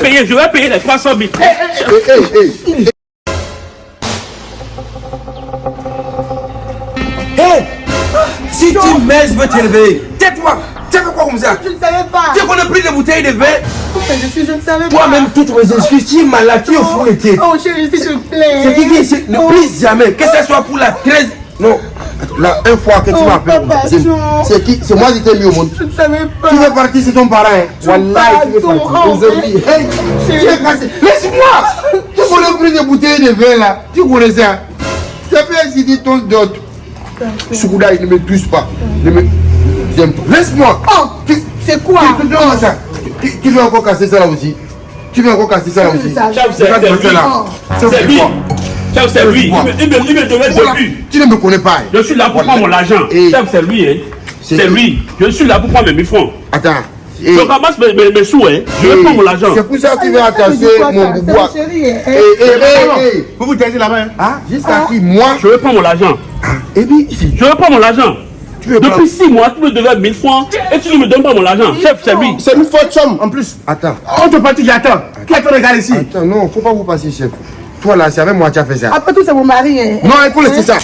payer, je vais payer les 300 000. Hé Si tu mets, je vais t'élever. Tais-toi Tu quoi comme ça? Je ne savais pas. Tu qu'on a pris des bouteilles de vin? Mais je suis, je ne savais pas. Toi-même, toutes mes excuses, tu es malade, tu es fou les têtes. Oh chérie, s'il te plaît. C'est qui dit, c'est- ne plus jamais, que ce soit pour la 13. Non, la une fois que tu Oh, m'appelles, papa, c'est qui? C'est moi qui t'ai mis au monde. Je ne savais pas. Tu veux partir, c'est ton parent. Hein. Wallah, tu veux partir. oh, hey, tu es cassé. Laisse-moi Tu connais plus des bouteilles de vin là. Tu connais ça Je t'ai fait inciter ton dot. Souda, il ne me touche pas. Ne me... J'aime pas. Laisse-moi Oh, Tu- c'est quoi? tu- Donne-moi ça. Tu, tu veux encore casser ça là aussi Tu veux encore casser ça là aussi c'est Regarde c'est quoi? C'est lui. Il me, il me, devait depuis. Tu ne me connais pas. Je suis là pour prendre mon argent. Et- Chef, c'est lui, hein. C'est lui. Je suis là pour prendre mes 1000 francs. Attends. Et- Je ramasse mes, mes, mes sous, hein. Je vais et- prendre mon argent. C'est pour ça que tu veut dire attacher mon chérie. hein. Eh, eh, eh, eh. Vous vous taisez là-bas. hein? Ah, jusqu'à qui Moi? Je vais prendre mon argent. Et puis, ici. Je vais prendre mon argent. Tu veux prendre Depuis 6 mois, tu me devais 1000 francs et tu ne me donnes pas mon argent. Chef, c'est lui. C'est une faute somme en plus. Attends. On te partit, j'attends. Qui attend le gars ici? Attends, non, faut pas vous passer, chef. Toi là, c'est avec moi que tu as fait ça. Après tout, c'est mon mari. hein. Non, il faut laisser ça.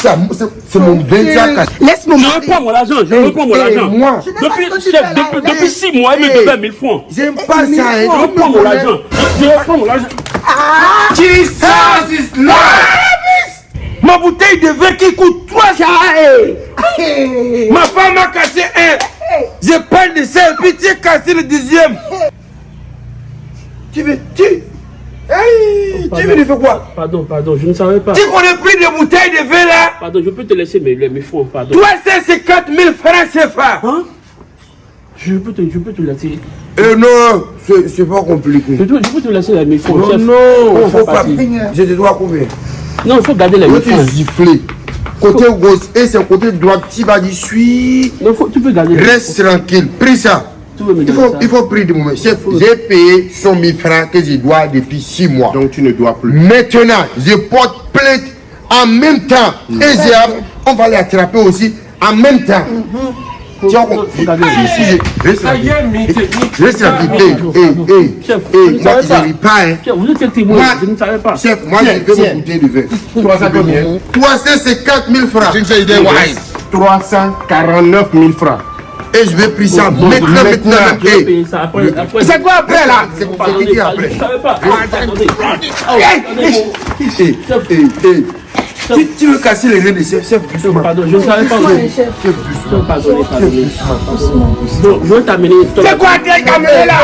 Ça, c'est- c'est mon benza casse. Laisse mon Je prendre mon argent. Je veux prendre mon argent. moi, Depuis, ce que tu chef, fais là, depuis, là. depuis 6 mois, il me devait 1000 francs. j'aime pas ça. hein. Je veux prendre mon argent. Je veux prendre mon argent. Jesus is Lord. Ma bouteille de vin qui coûte 300. Hey. Ma femme a cassé un. Je parle de ça et puis tu as cassé le deuxième. Tu veux, tu. Tu veux faire quoi Pardon, pardon, je ne savais pas. Tu connais plus de bouteilles de vin là Pardon, je peux te laisser mes, 1000 francs, pardon. 350 000 francs CFA. Hein? Je peux, te, je peux te laisser. Euh, non, c'est pas compliqué. Je, peux- je peux te laisser 1000 francs, Non, chef. non, Oh, faut pas. Je te dois combien? Non, il faut garder les 1000 Quand tu siffler, côté gauche et c'est côté droit, tu vas dire suis. Non, faut, tu peux garder Reste tranquille, pris ça. Il faut, il faut prier du moment. Chef, j'ai payé 100 000 francs que je dois depuis 6 mois. Donc tu ne dois plus. Maintenant, je porte plainte en même temps. Et j'ai hâte, on va les attraper aussi en même temps. Tiens, je- reste tranquille. Chef, Eh, eh, eh, chef, eh, je ne moi, savais je pas. ne ris pas, hein. Chef, vous êtes témoin Je ne savais pas. Chef, moi, Tiens, j'ai que tiens. mon bouteille de vin. 300 combien 350 000 francs. Je ne sais pas. 349 000 francs. Et je vais prier ça maintenant, maintenant. C'est quoi après là? C'est Pardonnez, qui qui après. Tu, veux casser les reins de chef, chef, doucement. Pardon, je ne savais pas. Chef. Chef, doucement. Pardonnez. Bon, je vais t'amener. C'est quoi est amené là?